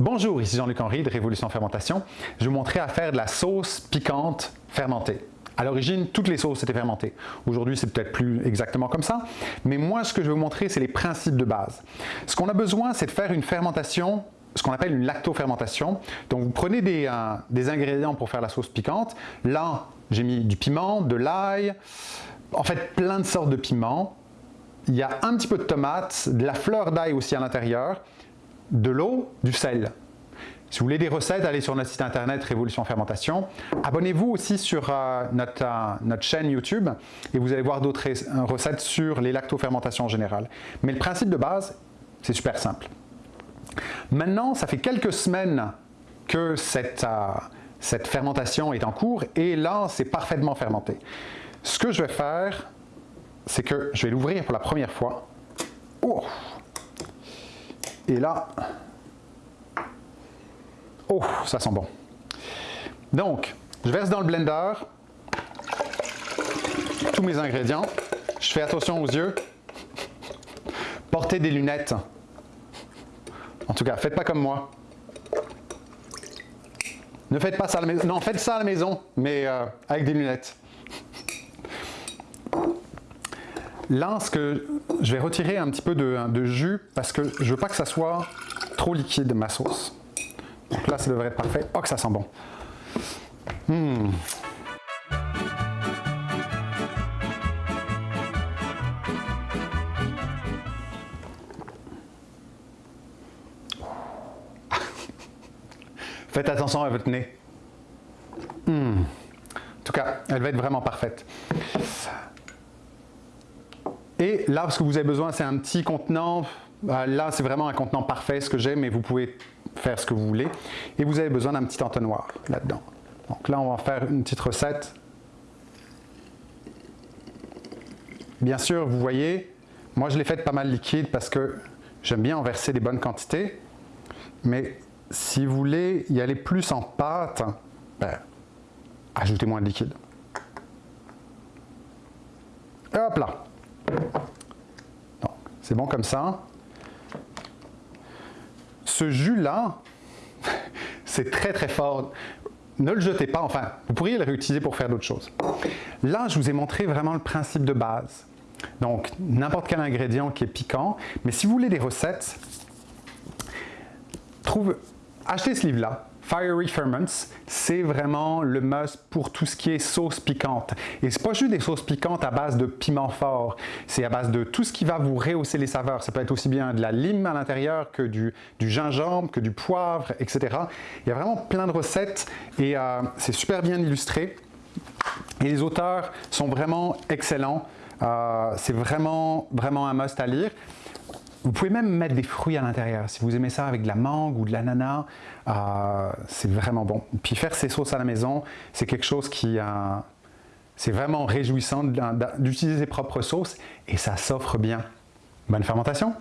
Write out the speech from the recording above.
Bonjour, ici Jean-Luc Henry de Révolution Fermentation. Je vais vous montrer à faire de la sauce piquante fermentée. À l'origine, toutes les sauces étaient fermentées. Aujourd'hui, c'est peut-être plus exactement comme ça, mais moi, ce que je vais vous montrer, c'est les principes de base. Ce qu'on a besoin, c'est de faire une fermentation ce qu'on appelle une lactofermentation. Donc vous prenez des, euh, des, ingrédients pour faire la sauce piquante. Là, j'ai mis du piment, de l'ail, en fait plein de sortes de piments. Il y a un petit peu de tomate, de la fleur d'ail aussi à l'intérieur, de l'eau, du sel. Si vous voulez des recettes, allez sur notre site internet Révolution Fermentation. Abonnez-vous aussi sur euh, notre, euh, notre, chaîne YouTube et vous allez voir d'autres recettes sur les lactofermentations en général. Mais le principe de base, c'est super simple. Maintenant, ça fait quelques semaines que cette, euh, cette fermentation est en cours et là, c'est parfaitement fermenté. Ce que je vais faire, c'est que je vais l'ouvrir pour la première fois. Oh et là, oh, ça sent bon. Donc, je verse dans le blender tous mes ingrédients. Je fais attention aux yeux. Portez des lunettes. En tout cas, faites pas comme moi. Ne faites pas ça à la maison. Non, faites ça à la maison, mais euh, avec des lunettes. Là, ce que je vais retirer un petit peu de, jus parce que je veux pas que ça soit trop liquide ma sauce. Donc là, ça devrait être parfait. Oh, que ça sent bon. Hmm. Faites attention à votre nez. Hmm. En tout cas, elle va être vraiment parfaite. Et là, ce que vous avez besoin, c'est un petit contenant. Euh, là, c'est vraiment un contenant parfait, ce que j'ai, mais vous pouvez faire ce que vous voulez. Et vous avez besoin d'un petit entonnoir là-dedans. Donc là, on va faire une petite recette. Bien sûr, vous voyez, moi je l'ai faite pas mal liquide parce que j'aime bien en verser des bonnes quantités. Mais si vous voulez y aller plus en pâte, ben, ajoutez moins de liquide. hop là c'est bon comme ça. Ce jus-là, c'est très très fort. Ne le jetez pas, enfin, vous pourriez le réutiliser pour faire d'autres choses. Là, je vous ai montré vraiment le principe de base. Donc, n'importe quel ingrédient qui est piquant. Mais si vous voulez des recettes, trouve, achetez ce livre-là. Fiery Ferments, c'est vraiment le must pour tout ce qui est sauce piquante. Et c'est pas juste des sauces piquantes à base de piment fort, c'est à base de tout ce qui va vous rehausser les saveurs. Ça peut être aussi bien de la lime à l'intérieur que du, gingembre, que du poivre, etc. Il y a vraiment plein de recettes et euh, c'est super bien illustré. Et les auteurs sont vraiment excellents. Euh, c'est vraiment, vraiment un must à lire. Vous pouvez même mettre des fruits à l'intérieur. Si vous aimez ça avec de la mangue ou de l'ananas, euh, c'est vraiment bon. Puis faire ces sauces à la maison, c'est quelque chose qui... Euh, c'est vraiment réjouissant d'utiliser ses propres sauces et ça s'offre bien. Bonne fermentation